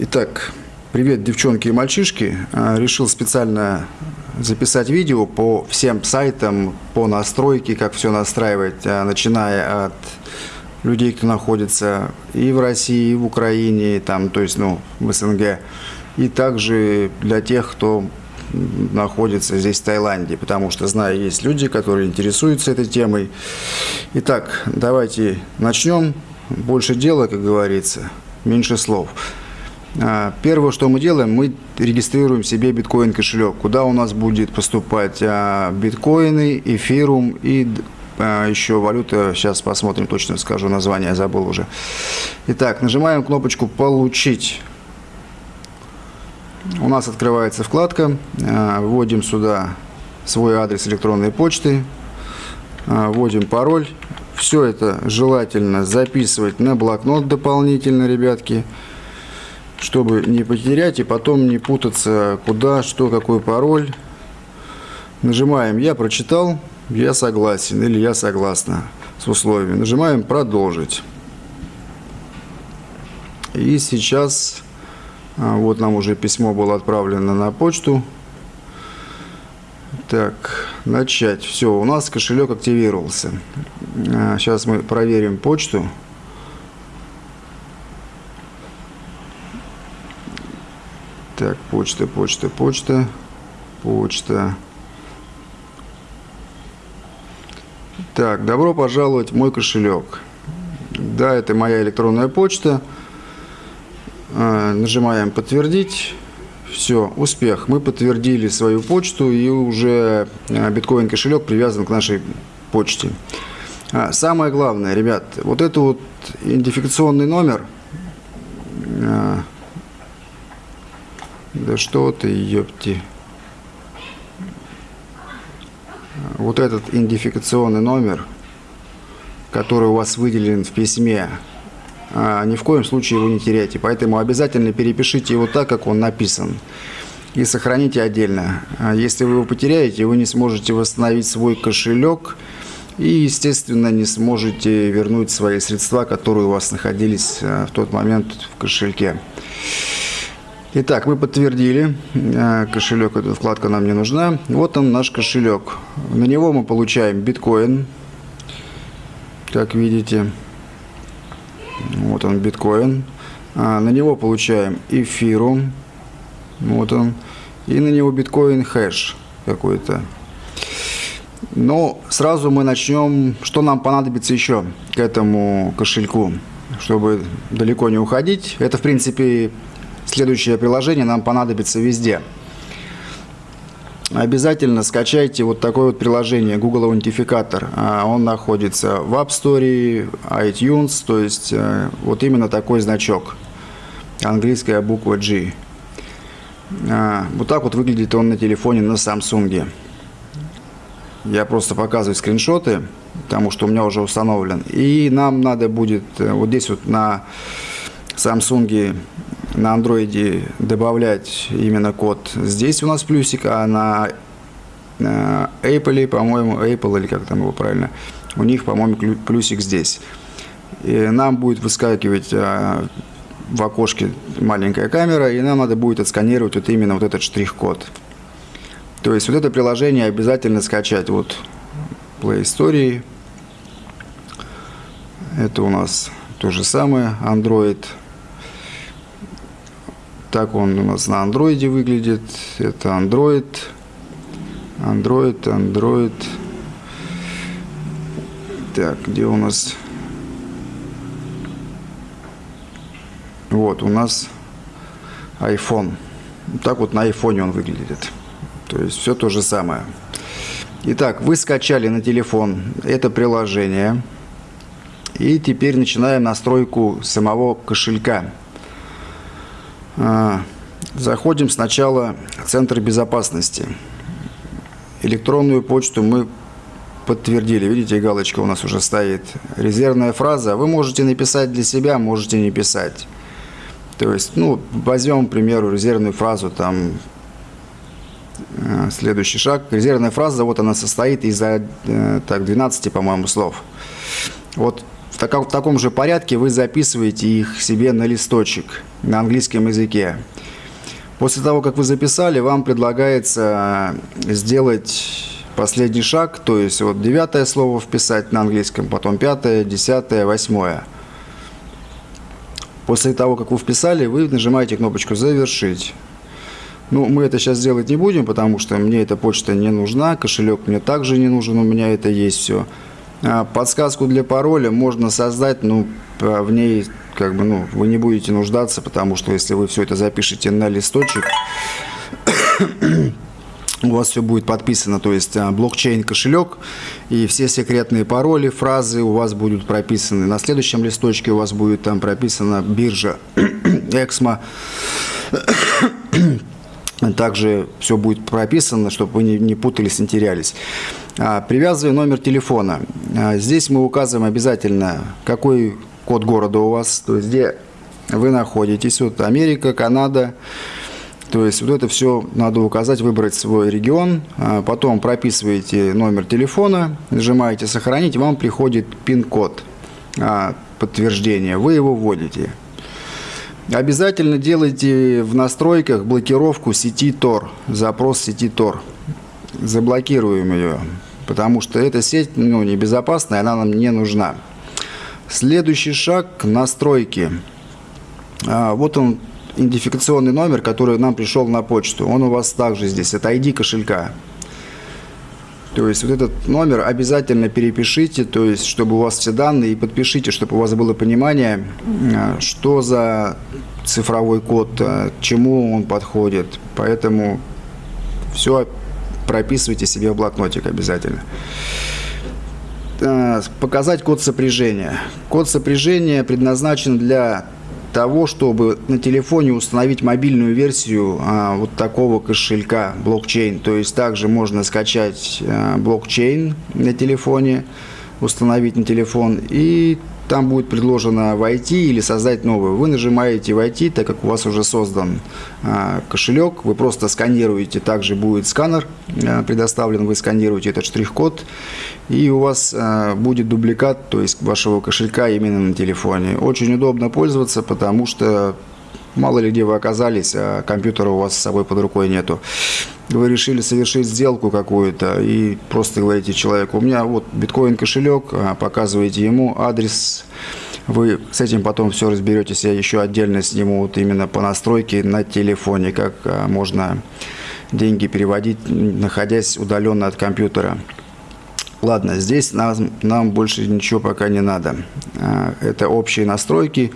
Итак, привет, девчонки и мальчишки. А, решил специально записать видео по всем сайтам, по настройке, как все настраивать, а, начиная от людей, кто находится и в России, и в Украине, там, то есть, ну, в СНГ, и также для тех, кто находится здесь, в Таиланде, потому что, знаю, есть люди, которые интересуются этой темой. Итак, давайте начнем. Больше дела, как говорится, меньше слов. А, первое, что мы делаем, мы регистрируем себе биткоин кошелек, куда у нас будет поступать а, биткоины, эфирум и а, еще валюта. Сейчас посмотрим, точно скажу название, забыл уже. Итак, нажимаем кнопочку «Получить». У нас открывается вкладка, вводим сюда свой адрес электронной почты, вводим пароль. Все это желательно записывать на блокнот дополнительно, ребятки чтобы не потерять и потом не путаться, куда, что, какой пароль. Нажимаем «Я прочитал», «Я согласен» или «Я согласна» с условиями. Нажимаем «Продолжить». И сейчас, а, вот нам уже письмо было отправлено на почту. Так, начать. Все, у нас кошелек активировался. Сейчас мы проверим почту. Так, почта, почта, почта, почта. Так, добро пожаловать в мой кошелек. Да, это моя электронная почта. А, нажимаем «Подтвердить». Все, успех. Мы подтвердили свою почту, и уже а, биткоин кошелек привязан к нашей почте. А, самое главное, ребят, вот это вот идентификационный номер – Да что ты, ёпти. Вот этот идентификационный номер, который у вас выделен в письме, а, ни в коем случае его не теряйте. Поэтому обязательно перепишите его так, как он написан. И сохраните отдельно. А если вы его потеряете, вы не сможете восстановить свой кошелек и, естественно, не сможете вернуть свои средства, которые у вас находились а, в тот момент в кошельке. Итак, мы подтвердили, э, кошелек, эта вкладка нам не нужна. Вот он наш кошелек. На него мы получаем биткоин, как видите. Вот он биткоин. А на него получаем эфирум. Вот он. И на него биткоин хэш какой-то. Но сразу мы начнем, что нам понадобится еще к этому кошельку, чтобы далеко не уходить. Это, в принципе, Следующее приложение нам понадобится везде. Обязательно скачайте вот такое вот приложение Google Аутентификатор. А, он находится в App Store, iTunes, то есть э, вот именно такой значок. Английская буква G. А, вот так вот выглядит он на телефоне на Samsung. Я просто показываю скриншоты, потому что у меня уже установлен. И нам надо будет э, вот здесь вот на Samsung на андроиде добавлять именно код здесь у нас плюсик, а на Apple, по-моему, Apple или как там его правильно, у них, по-моему, плюсик здесь. И нам будет выскакивать а, в окошке маленькая камера, и нам надо будет отсканировать вот именно вот этот штрих-код. То есть вот это приложение обязательно скачать. Вот Play Store. Это у нас то же самое, Android. Так он у нас на андроиде выглядит. Это Android. Android, Android. Так, где у нас... Вот, у нас iPhone. Так вот на iPhone он выглядит. То есть все то же самое. Итак, вы скачали на телефон это приложение. И теперь начинаем настройку самого кошелька. А, заходим сначала в Центр безопасности. Электронную почту мы подтвердили. Видите, галочка у нас уже стоит. Резервная фраза. Вы можете написать для себя, можете не писать. То есть, ну, возьмем, к примеру, резервную фразу, там, э, следующий шаг. Резервная фраза, вот она состоит из, э, так, 12, по-моему, слов. Вот в, таком, в таком же порядке вы записываете их себе на листочек на английском языке. После того, как вы записали, вам предлагается сделать последний шаг, то есть вот девятое слово вписать на английском, потом пятое, десятое, восьмое. После того, как вы вписали, вы нажимаете кнопочку «Завершить». Ну, мы это сейчас делать не будем, потому что мне эта почта не нужна, кошелек мне также не нужен, у меня это есть все. А подсказку для пароля можно создать, ну, в ней как бы, ну, вы не будете нуждаться, потому что если вы все это запишете на листочек, у вас все будет подписано, то есть а, блокчейн кошелек и все секретные пароли, фразы у вас будут прописаны. На следующем листочке у вас будет там прописана биржа Эксмо. Также все будет прописано, чтобы вы не, путались, не терялись. А, привязывая номер телефона. А, здесь мы указываем обязательно, какой код города у вас, то есть где вы находитесь. Вот Америка, Канада. То есть вот это все надо указать, выбрать свой регион, а потом прописываете номер телефона, нажимаете «Сохранить», вам приходит пин-код а, подтверждения, вы его вводите. Обязательно делайте в настройках блокировку сети Tor, запрос сети Tor. Заблокируем ее, потому что эта сеть ну, небезопасная, она нам не нужна. Следующий шаг – настройки. А, вот он, идентификационный номер, который нам пришел на почту. Он у вас также здесь, это ID кошелька. То есть вот этот номер обязательно перепишите, то есть чтобы у вас все данные, и подпишите, чтобы у вас было понимание, а, что за цифровой код, к чему он подходит. Поэтому все прописывайте себе в блокнотик обязательно. А, показать код сопряжения. Код сопряжения предназначен для того, чтобы на телефоне установить мобильную версию а, вот такого кошелька блокчейн. То есть также можно скачать а, блокчейн на телефоне, установить на телефон и там будет предложено войти или создать новую. Вы нажимаете войти, так как у вас уже создан а, кошелек, вы просто сканируете, также будет сканер а, предоставлен, вы сканируете этот штрих-код, и у вас а, будет дубликат, то есть вашего кошелька именно на телефоне. Очень удобно пользоваться, потому что мало ли где вы оказались, а компьютера у вас с собой под рукой нету. Вы решили совершить сделку какую-то и просто говорите человеку, у меня вот биткоин кошелек, а, показываете ему адрес, вы с этим потом все разберетесь, я еще отдельно сниму вот именно по настройке на телефоне, как а, можно деньги переводить, находясь удаленно от компьютера. Ладно, здесь нам, нам больше ничего пока не надо. А, это общие настройки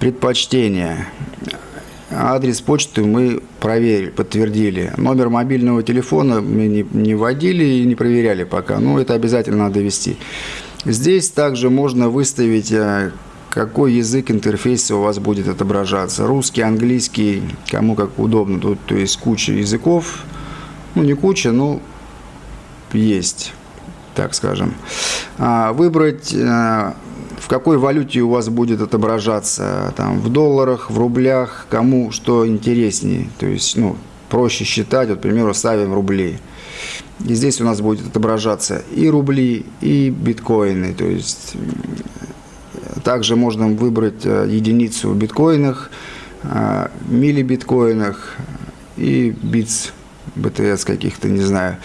предпочтения. Адрес почты мы проверили, подтвердили. Номер мобильного телефона мы не, не вводили и не проверяли пока, но это обязательно надо ввести. Здесь также можно выставить, э, какой язык интерфейса у вас будет отображаться. Русский, английский, кому как удобно. Тут то есть куча языков. Ну, не куча, но есть, так скажем. А, выбрать э, в какой валюте у вас будет отображаться, там, в долларах, в рублях, кому что интереснее. То есть, ну, проще считать, вот, к примеру, ставим рубли. И здесь у нас будет отображаться и рубли, и биткоины. То есть, также можно выбрать э, единицу в биткоинах, э, миллибиткоинах и битс, БТС каких-то, не знаю.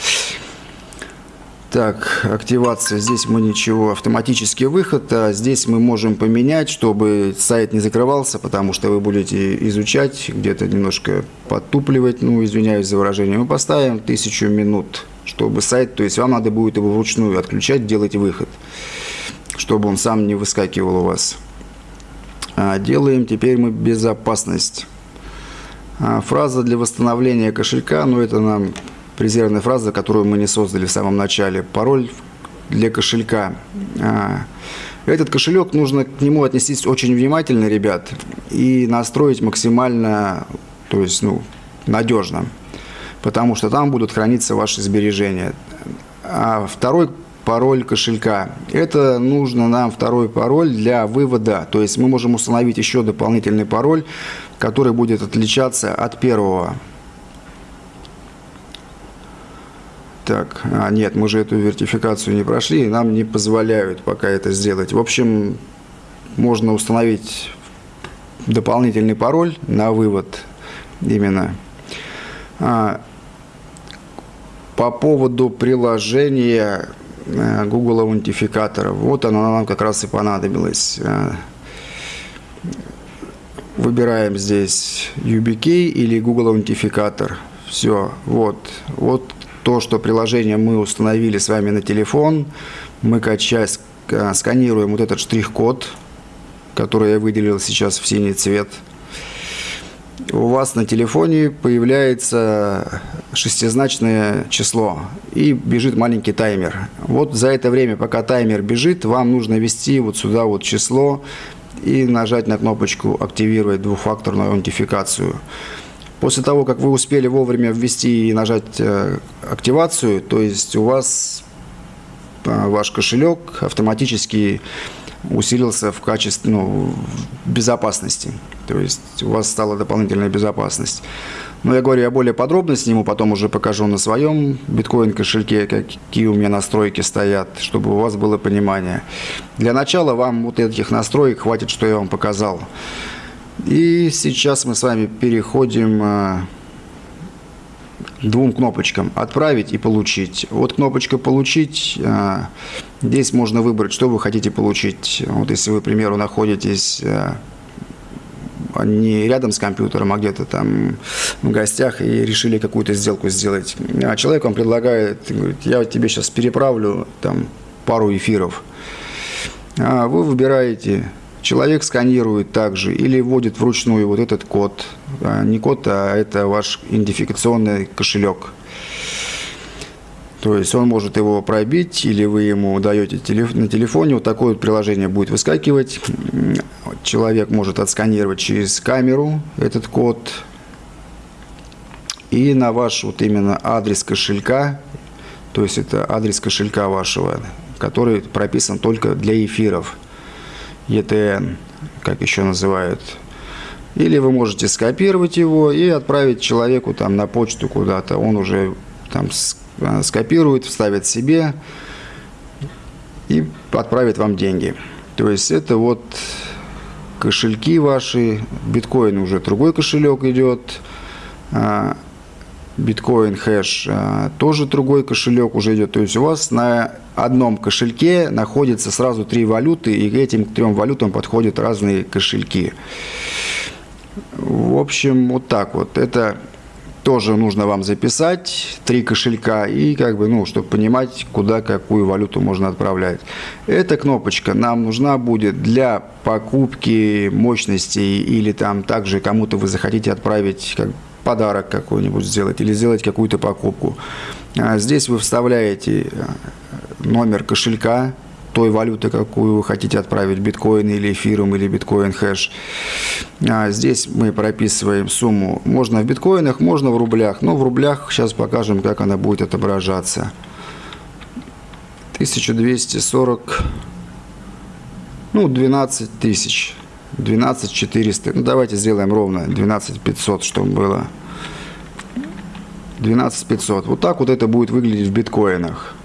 Так, активация. Здесь мы ничего, автоматический выход. А здесь мы можем поменять, чтобы сайт не закрывался, потому что вы будете изучать, где-то немножко подтупливать, ну, извиняюсь за выражение. Мы поставим тысячу минут, чтобы сайт, то есть вам надо будет его вручную отключать, делать выход, чтобы он сам не выскакивал у вас. А делаем теперь мы безопасность. А, фраза для восстановления кошелька, ну, это нам резервная фраза, которую мы не создали в самом начале. Пароль для кошелька. А, этот кошелек нужно к нему отнестись очень внимательно, ребят, и настроить максимально, то есть, ну, надежно, потому что там будут храниться ваши сбережения. А второй пароль кошелька. Это нужно нам второй пароль для вывода. То есть мы можем установить еще дополнительный пароль, который будет отличаться от первого. Так, а, нет, мы же эту вертификацию не прошли, нам не позволяют пока это сделать. В общем, можно установить дополнительный пароль на вывод именно. А, по поводу приложения э, Google аутентификатора, вот оно нам как раз и понадобилось. Э, выбираем здесь UBK или Google аутентификатор. Все, вот, вот то, что приложение мы установили с вами на телефон, мы качаем, сканируем вот этот штрих-код, который я выделил сейчас в синий цвет. У вас на телефоне появляется шестизначное число и бежит маленький таймер. Вот за это время, пока таймер бежит, вам нужно ввести вот сюда вот число и нажать на кнопочку «Активировать двухфакторную аутентификацию». После того, как вы успели вовремя ввести и нажать э, активацию, то есть у вас э, ваш кошелек автоматически усилился в качестве ну, безопасности. То есть у вас стала дополнительная безопасность. Но я говорю, я более подробно сниму, потом уже покажу на своем биткоин-кошельке, какие у меня настройки стоят, чтобы у вас было понимание. Для начала вам вот этих настроек хватит, что я вам показал. И сейчас мы с вами переходим э, к двум кнопочкам «Отправить» и «Получить». Вот кнопочка «Получить», э, здесь можно выбрать, что вы хотите получить. Вот если вы, к примеру, находитесь э, не рядом с компьютером, а где-то там в гостях и решили какую-то сделку сделать. А человек вам предлагает, говорит, я тебе сейчас переправлю там пару эфиров. А вы выбираете Человек сканирует также или вводит вручную вот этот код. А, не код, а это ваш идентификационный кошелек. То есть он может его пробить, или вы ему даете на телефоне, вот такое вот приложение будет выскакивать. Человек может отсканировать через камеру этот код. И на ваш вот именно адрес кошелька, то есть это адрес кошелька вашего, который прописан только для эфиров. ETN, как еще называют. Или вы можете скопировать его и отправить человеку там на почту куда-то. Он уже там а, скопирует, вставит себе и отправит вам деньги. То есть это вот кошельки ваши, биткоин уже другой кошелек идет, а, биткоин хэш а, тоже другой кошелек уже идет. То есть у вас на одном кошельке находится сразу три валюты, и к этим трем валютам подходят разные кошельки. В общем, вот так вот. Это тоже нужно вам записать, три кошелька, и как бы, ну, чтобы понимать, куда какую валюту можно отправлять. Эта кнопочка нам нужна будет для покупки мощностей или там также кому-то вы захотите отправить как подарок какой-нибудь сделать или сделать какую-то покупку. А здесь вы вставляете э, номер кошелька той валюты, какую вы хотите отправить, биткоин или эфиром, или биткоин хэш. А здесь мы прописываем сумму. Можно в биткоинах, можно в рублях. Но в рублях сейчас покажем, как она будет отображаться. 1240, ну, 12 тысяч. 12 400. Ну, давайте сделаем ровно 12 500, чтобы было. 12 500. Вот так вот это будет выглядеть в биткоинах.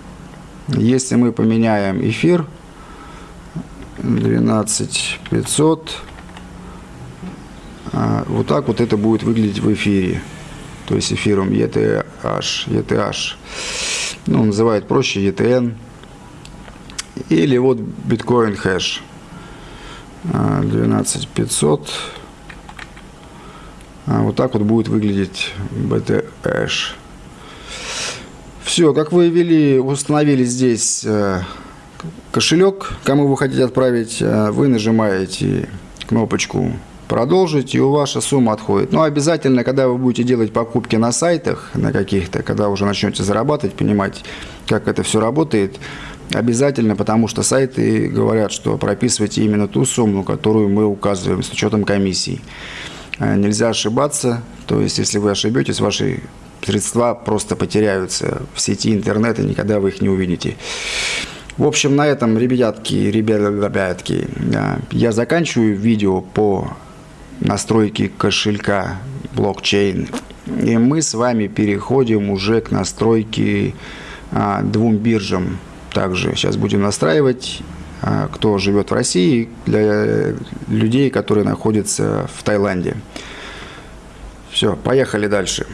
Если мы поменяем эфир 12 500, а, вот так вот это будет выглядеть в эфире. То есть эфиром ETH, ETH. Ну, называют проще ETN. Или вот биткоин хэш. 12500. А вот так вот будет выглядеть BTH. Все, как вы ввели, установили здесь э, кошелек, кому вы хотите отправить, э, вы нажимаете кнопочку продолжить, и у ваша сумма отходит. Но обязательно, когда вы будете делать покупки на сайтах, на каких-то, когда уже начнете зарабатывать, понимать, как это все работает, Обязательно, потому что сайты говорят, что прописывайте именно ту сумму, которую мы указываем с учетом комиссий. Э, нельзя ошибаться, то есть если вы ошибетесь, ваши средства просто потеряются в сети интернета, никогда вы их не увидите. В общем, на этом, ребятки, ребятки, э, я заканчиваю видео по настройке кошелька блокчейн. И мы с вами переходим уже к настройке а, двум биржам также сейчас будем настраивать, а, кто живет в России, для людей, которые находятся в Таиланде. Все, поехали дальше.